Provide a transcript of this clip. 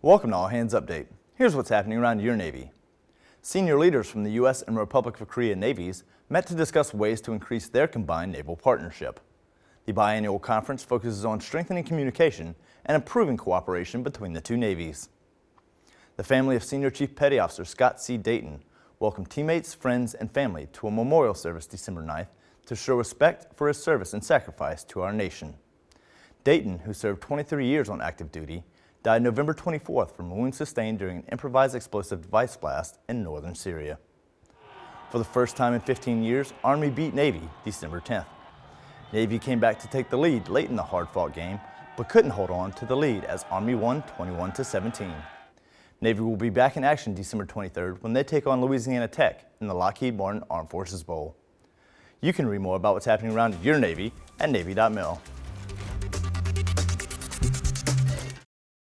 Welcome to All Hands Update. Here's what's happening around your Navy. Senior leaders from the U.S. and Republic of Korea Navies met to discuss ways to increase their combined naval partnership. The biannual conference focuses on strengthening communication and improving cooperation between the two navies. The family of Senior Chief Petty Officer Scott C. Dayton welcomed teammates, friends, and family to a memorial service December 9th to show respect for his service and sacrifice to our nation. Dayton, who served 23 years on active duty, died November 24th from wounds sustained during an improvised explosive device blast in northern Syria. For the first time in 15 years, Army beat Navy December 10th. Navy came back to take the lead late in the hard-fought game, but couldn't hold on to the lead as Army won 21-17. Navy will be back in action December 23rd when they take on Louisiana Tech in the Lockheed Martin Armed Forces Bowl. You can read more about what's happening around your Navy at Navy.mil.